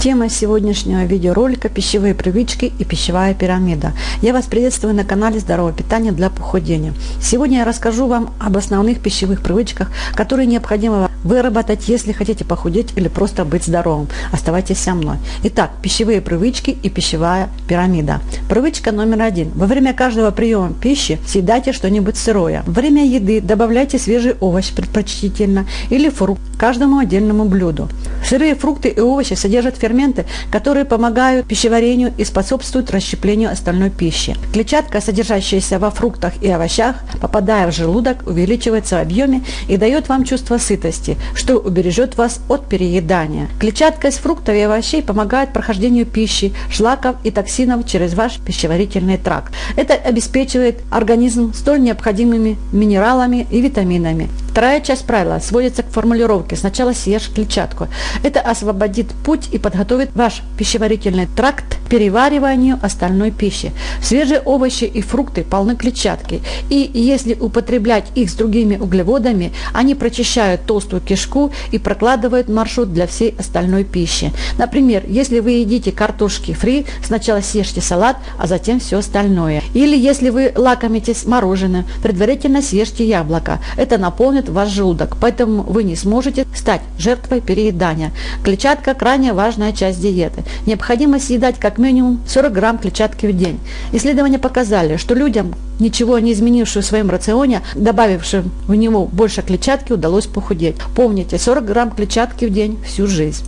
Тема сегодняшнего видеоролика – пищевые привычки и пищевая пирамида. Я вас приветствую на канале Здоровое питание для похудения. Сегодня я расскажу вам об основных пищевых привычках, которые необходимо выработать, если хотите похудеть или просто быть здоровым. Оставайтесь со мной. Итак, пищевые привычки и пищевая пирамида. Привычка номер один. Во время каждого приема пищи съедайте что-нибудь сырое. Во время еды добавляйте свежий овощ предпочтительно или фрукт каждому отдельному блюду. Сырые фрукты и овощи содержат ферменты, которые помогают пищеварению и способствуют расщеплению остальной пищи. Клетчатка, содержащаяся во фруктах и овощах, попадая в желудок, увеличивается в объеме и дает вам чувство сытости, что убережет вас от переедания. Клетчатка из фруктов и овощей помогает прохождению пищи, шлаков и токсинов через ваш пищеварительный тракт. Это обеспечивает организм столь необходимыми минералами и витаминами. Вторая часть правила сводится к формулировке «сначала съешь клетчатку». Это освободит путь и подготовит ваш пищеварительный тракт перевариванию остальной пищи. Свежие овощи и фрукты полны клетчатки, и если употреблять их с другими углеводами, они прочищают толстую кишку и прокладывают маршрут для всей остальной пищи. Например, если вы едите картошки фри, сначала съешьте салат, а затем все остальное. Или если вы лакомитесь мороженым, предварительно съешьте яблоко. Это наполнит ваш желудок, поэтому вы не сможете стать жертвой переедания. Клетчатка – крайне важная часть диеты. Необходимо съедать как минимум 40 грамм клетчатки в день. Исследования показали, что людям, ничего не изменившим в своем рационе, добавившим в него больше клетчатки, удалось похудеть. Помните, 40 грамм клетчатки в день всю жизнь.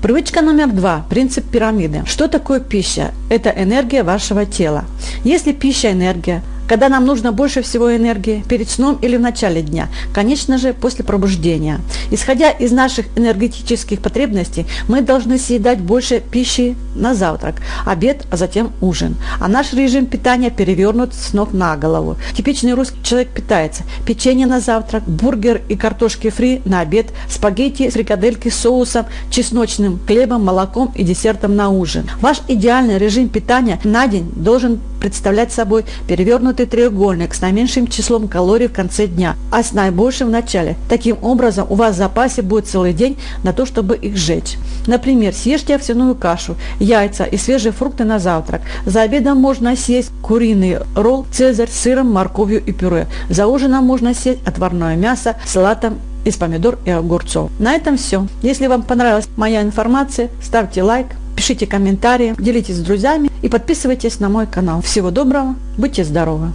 Привычка номер два. Принцип пирамиды. Что такое пища? Это энергия вашего тела. Если пища – энергия, когда нам нужно больше всего энергии, перед сном или в начале дня, конечно же, после пробуждения. Исходя из наших энергетических потребностей, мы должны съедать больше пищи на завтрак, обед, а затем ужин. А наш режим питания перевернут с ног на голову. Типичный русский человек питается печенье на завтрак, бургер и картошки фри на обед, спагетти, фрикадельки с соусом, чесночным хлебом, молоком и десертом на ужин. Ваш идеальный режим питания на день должен представлять собой перевернутый треугольник с наименьшим числом калорий в конце дня, а с наибольшим в начале. Таким образом, у вас в запасе будет целый день на то, чтобы их сжечь. Например, съешьте овсяную кашу, яйца и свежие фрукты на завтрак. За обедом можно съесть куриный ролл «Цезарь» с сыром, морковью и пюре. За ужином можно съесть отварное мясо салатом из помидор и огурцов. На этом все. Если вам понравилась моя информация, ставьте лайк, пишите комментарии, делитесь с друзьями и подписывайтесь на мой канал. Всего доброго, будьте здоровы!